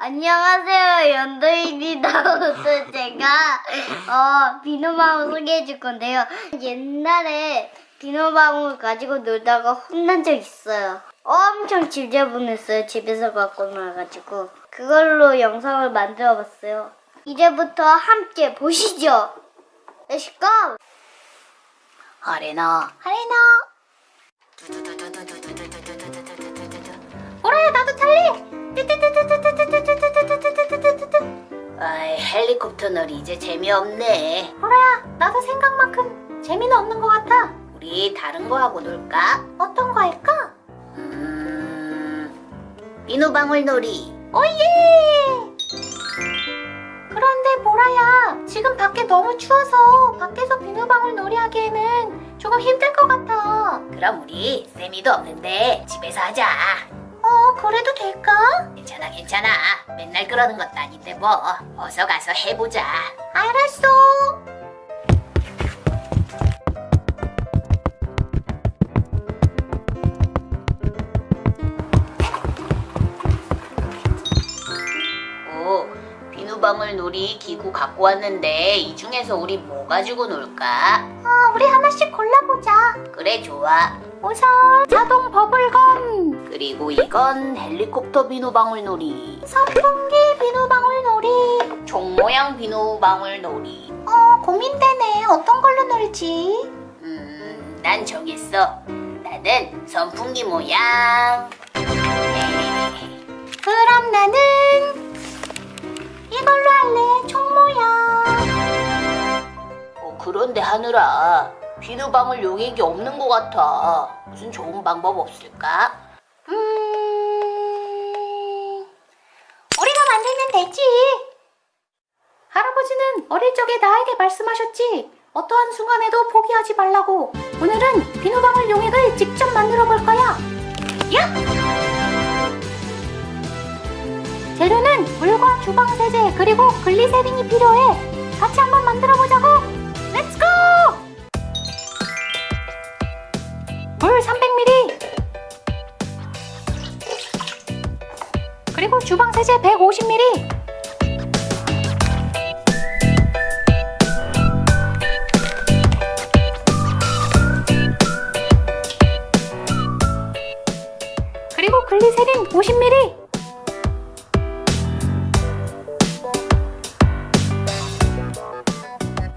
안녕하세요 연도입니다 오늘 제가 어 비누방울 소개해 줄 건데요. 옛날에 비누방울 가지고 놀다가 혼난 적 있어요. 엄청 지저분했어요 집에서 갖고 나가지고. 그걸로 영상을 만들어 봤어요. 이제부터 함께 보시죠. Let's go! 아레나 하레나 헬리콥터 놀이 이제 재미없네 오라야 나도 생각만큼 재미는 없는 것 같아 우리 다른 거 하고 놀까? 어떤 거 할까? 음... 비누방울 놀이 오예! 그런데 보라야, 지금 밖에 너무 추워서 밖에서 비누방울 놀이 하기에는 조금 힘들 것 같아. 그럼 우리 세미도 없는데 집에서 하자 어, 그래도 될까? 괜찮아 괜찮아 맨날 그러는 것도 아닌데 뭐 어서 가서 해보자 알았어. 오 비누방울 놀이 기구 갖고 왔는데 이 중에서 우리 뭐 가지고 놀까? 어, 우리 하나씩 골라보자. 그래 좋아 우선 자동 버블건, 그리고 이건 헬리콥터 비누방울 놀이 선풍기 비누방울 놀이. 종 모양 비누방울 놀이 어, 고민되네. 어떤 걸로 놀지? 음, 난 정했어 나는 선풍기 모양 네. 그럼 나는 이걸로 할래. 총 모양. 어, 그런데 하늘아 비누방울 용액이 없는 것 같아 무슨 좋은 방법 없을까? 음, 우리가 만들면 되지. 할아버지는 어릴 적에 나에게 말씀하셨지. 어떠한 순간에도 포기하지 말라고. 오늘은 비누방울 용액을 직접 만들어 볼 거야. 야! 재료는 물과 주방 세제 그리고 글리세린이 필요해. 같이 한번 만들어 보자 그리고 주방 세제 150ml. 그리고 글리세린 50ml.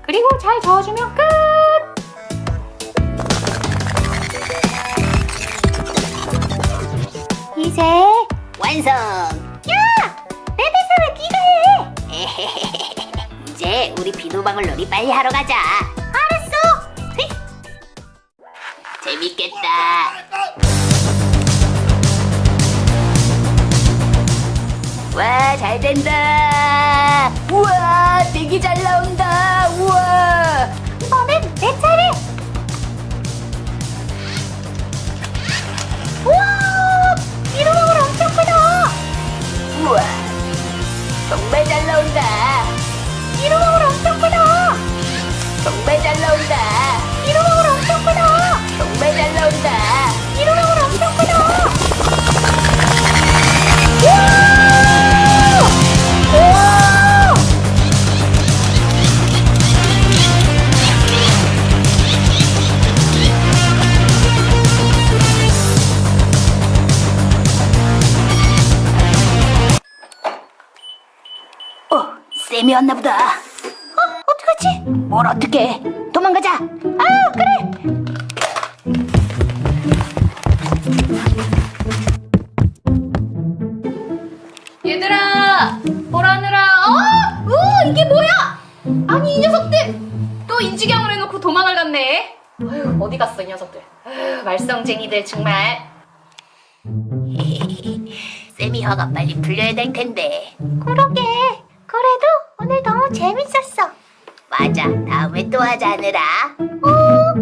그리고 잘 저어주면 끝. 완성! 야! 내 대사 왜 네가 해? 이제 우리 비누방울 놀이 빨리 하러 가자 알았어. 휘. 재밌겠다 와 잘된다 우와 되게 잘 나온다 쌤이 왔나 보다. 어, 어떡하지? 뭘 어떻게? 도망가자. 아, 그래. 얘들아 보라느라? 어? 우 이게 뭐야? 아니 이 녀석들. 또 인지경을 해놓고 도망을 갔네. 아휴 어디 갔어 이 녀석들? 아휴, 말썽쟁이들 정말. 쌤이 화가 빨리 풀려야 될 텐데. 그러게. 그래도 오늘 너무 재밌었어. 맞아. 다음에 또 하자, 하느라. 오. 어?